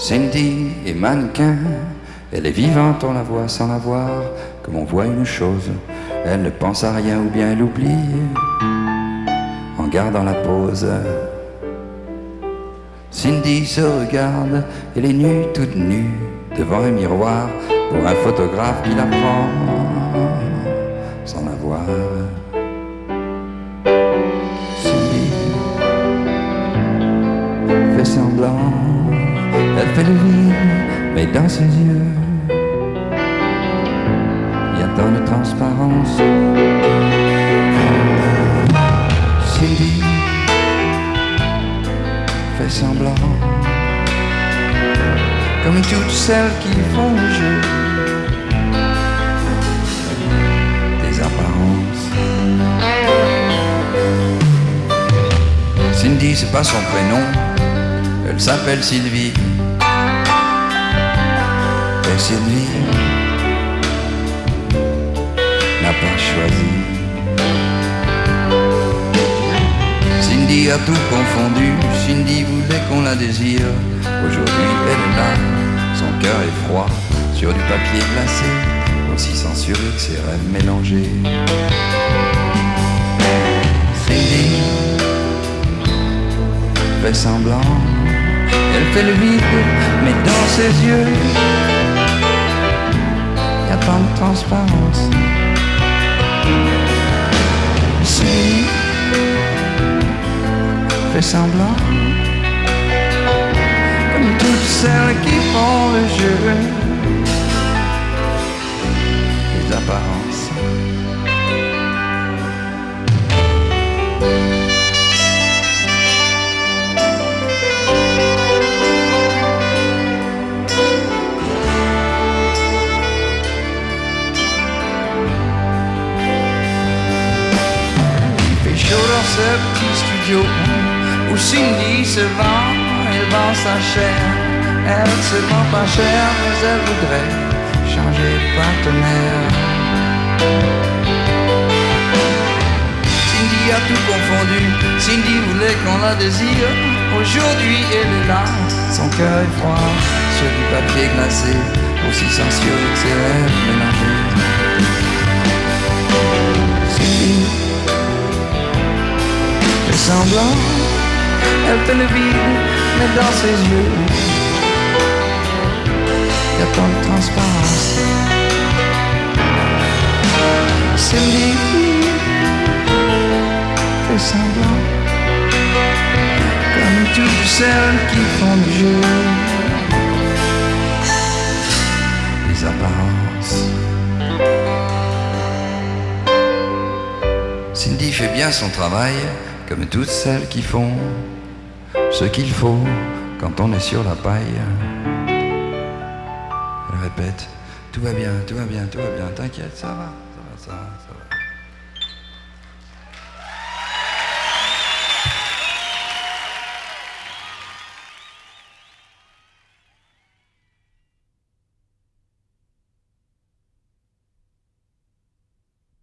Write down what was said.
Cindy est mannequin, elle est vivante, on la voit sans la voir, comme on voit une chose, elle ne pense à rien ou bien elle oublie, en gardant la pose. Cindy se regarde, elle est nue, toute nue, devant un miroir, pour un photographe qui la prend, sans la voir. Elle fait le vide, mais dans ses yeux, il y a tant de transparence. Cindy fait semblant, comme toutes celles qui font le jeu des apparences. Cindy, c'est pas son prénom, elle s'appelle Sylvie. Et Sylvie n'a pas choisi. Cindy a tout confondu, Cindy voulait qu'on la désire. Aujourd'hui, elle est là, son cœur est froid, sur du papier glacé, aussi censuré que ses rêves mélangés. Cindy fait semblant, elle fait le vide, mais dans ses yeux, transparence. Cindy fait semblant, comme toutes celles qui font le jeu ce petit studio où Cindy se vend, elle vend sa chair. Elle se vend pas cher, mais elle voudrait changer de partenaire. Cindy a tout confondu, Cindy voulait qu'on la désire. Aujourd'hui elle est là, son cœur est froid, sur du papier glacé, aussi sensueux que ses rêves mélangés. Semblant, elle fait le vide, mais dans ses yeux, y a tant de transparence. Cindy fait semblant, comme toutes celles qui font du jeu, les apparences. Cindy fait bien son travail, comme toutes celles qui font ce qu'il faut quand on est sur la paille. Elle répète, tout va bien, tout va bien, tout va bien, t'inquiète, ça va, ça va, ça va. Ça va.